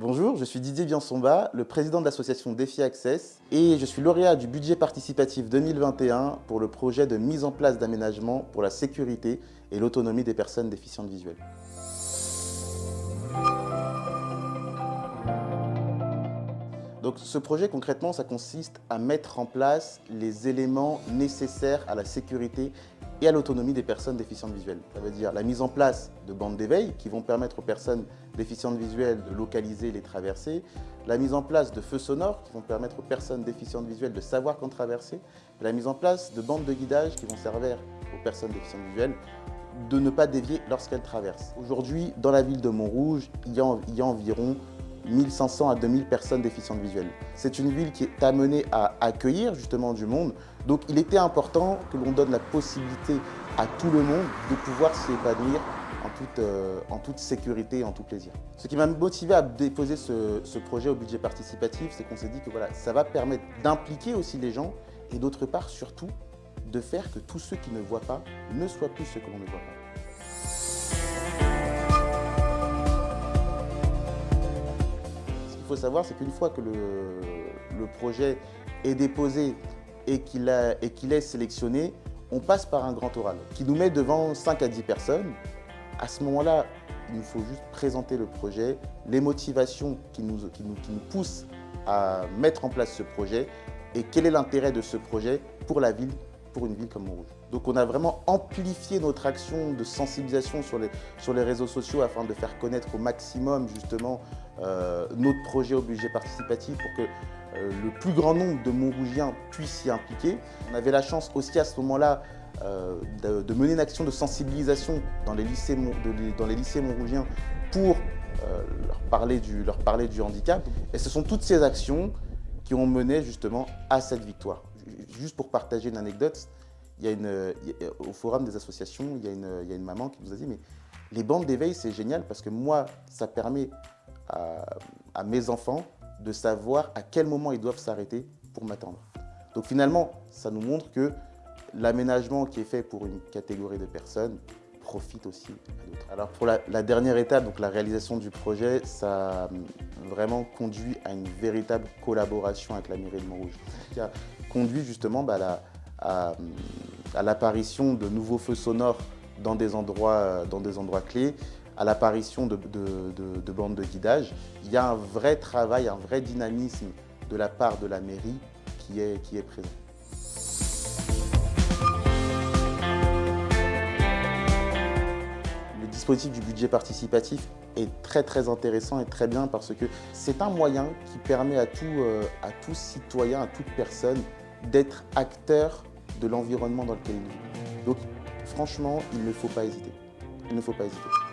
Bonjour, je suis Didier Biansomba, le président de l'association Défi Access et je suis lauréat du budget participatif 2021 pour le projet de mise en place d'aménagement pour la sécurité et l'autonomie des personnes déficientes visuelles. Donc ce projet concrètement, ça consiste à mettre en place les éléments nécessaires à la sécurité et à l'autonomie des personnes déficientes visuelles. Ça veut dire la mise en place de bandes d'éveil qui vont permettre aux personnes déficientes visuelles de localiser les traversées, la mise en place de feux sonores qui vont permettre aux personnes déficientes visuelles de savoir quand traverser, la mise en place de bandes de guidage qui vont servir aux personnes déficientes visuelles de ne pas dévier lorsqu'elles traversent. Aujourd'hui, dans la ville de Montrouge, il y a environ 1500 à 2000 personnes déficientes visuelles. C'est une ville qui est amenée à accueillir justement du monde, donc il était important que l'on donne la possibilité à tout le monde de pouvoir s'y épanouir en toute, euh, en toute sécurité et en tout plaisir. Ce qui m'a motivé à déposer ce, ce, projet au budget participatif, c'est qu'on s'est dit que voilà, ça va permettre d'impliquer aussi les gens et d'autre part surtout de faire que tous ceux qui ne voient pas ne soient plus ceux que l'on ne voit pas. Faut savoir, c'est qu'une fois que le, projet est déposé et qu'il est sélectionné, on passe par un grand oral qui nous met devant 5 à 10 personnes. À ce moment-là, il nous faut juste présenter le projet, les motivations qui nous, poussent à mettre en place ce projet et quel est l'intérêt de ce projet pour la ville, pour une ville comme Montrouge. Donc on a vraiment amplifié notre action de sensibilisation sur les, réseaux sociaux afin de faire connaître au maximum justement euh, notre projet au budget participatif pour que euh, le plus grand nombre de Montrougiens puissent s'y impliquer. On avait la chance aussi à ce moment-là euh, de, mener une action de sensibilisation dans les lycées, dans les lycées montrougiens pour leur, parler du, leur parler du handicap. Et ce sont toutes ces actions qui ont mené justement à cette victoire. Juste pour partager une anecdote, il y a une, au forum des associations, il y, a une, il y, a une, maman qui nous a dit « mais les bandes d'éveil, c'est génial parce que moi, ça permet à, mes enfants de savoir à quel moment ils doivent s'arrêter pour m'attendre. Donc finalement, ça nous montre que l'aménagement qui est fait pour une catégorie de personnes profite aussi à d'autres. Alors pour la, dernière étape, donc la réalisation du projet, ça a vraiment conduit à une véritable collaboration avec la mairie de Montrouge, qui a conduit justement bah, à, à l'apparition de nouveaux feux sonores dans des endroits, endroits clés, à l'apparition de, bandes de guidage, il y a un vrai travail, un vrai dynamisme de la part de la mairie qui est, qui est présent. Dispositif du budget participatif est très très intéressant et très bien parce que c'est un moyen qui permet à tout, euh, à tout citoyen, à toute personne d'être acteur de l'environnement dans lequel il vit. Donc franchement, il ne faut pas hésiter. Il ne faut pas hésiter.